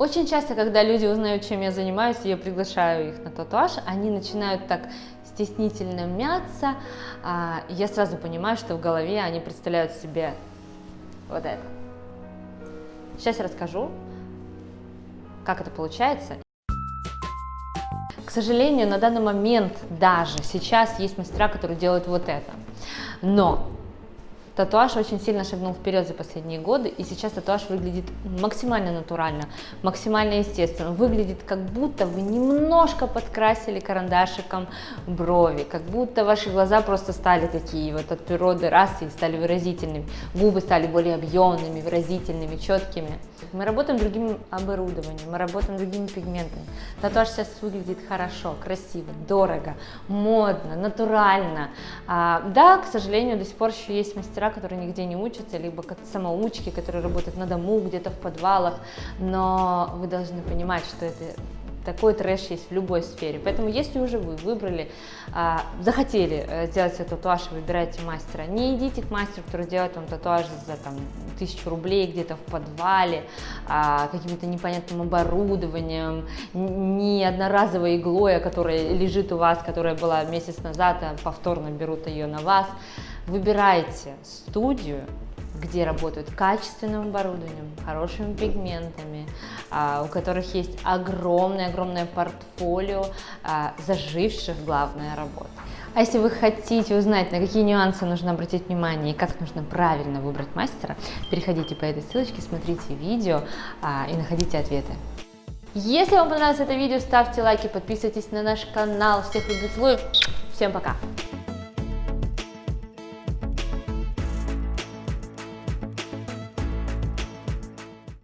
Очень часто, когда люди узнают, чем я занимаюсь, я приглашаю их на татуаж, они начинают так стеснительно мяться, а, я сразу понимаю, что в голове они представляют себе вот это. Сейчас я расскажу, как это получается. К сожалению, на данный момент даже сейчас есть мастера, которые делают вот это. Но Татуаж очень сильно шагнул вперед за последние годы, и сейчас татуаж выглядит максимально натурально, максимально естественно. Выглядит как будто вы немножко подкрасили карандашиком брови, как будто ваши глаза просто стали такие вот от природы раз и стали выразительными, губы стали более объемными, выразительными, четкими. Мы работаем другим оборудованием, мы работаем другими пигментами. Татуаж сейчас выглядит хорошо, красиво, дорого, модно, натурально. А, да, к сожалению, до сих пор еще есть мастера, которые нигде не учатся, либо самоучки, которые работают на дому, где-то в подвалах, но вы должны понимать, что это такой трэш есть в любой сфере. Поэтому, если уже вы выбрали, а, захотели э, сделать себе татуаж, выбирайте мастера. Не идите к мастеру, который делает вам татуаж за там, тысячу рублей где-то в подвале, а, каким-то непонятным оборудованием, не одноразовой иглой, которая лежит у вас, которая была месяц назад, а повторно берут ее на вас. Выбирайте студию, где работают качественным оборудованием, хорошими пигментами, а, у которых есть огромное-огромное портфолио а, заживших, главная работа. А если вы хотите узнать, на какие нюансы нужно обратить внимание и как нужно правильно выбрать мастера, переходите по этой ссылочке, смотрите видео а, и находите ответы. Если вам понравилось это видео, ставьте лайки, подписывайтесь на наш канал. Всех люблю, целую. Всем пока!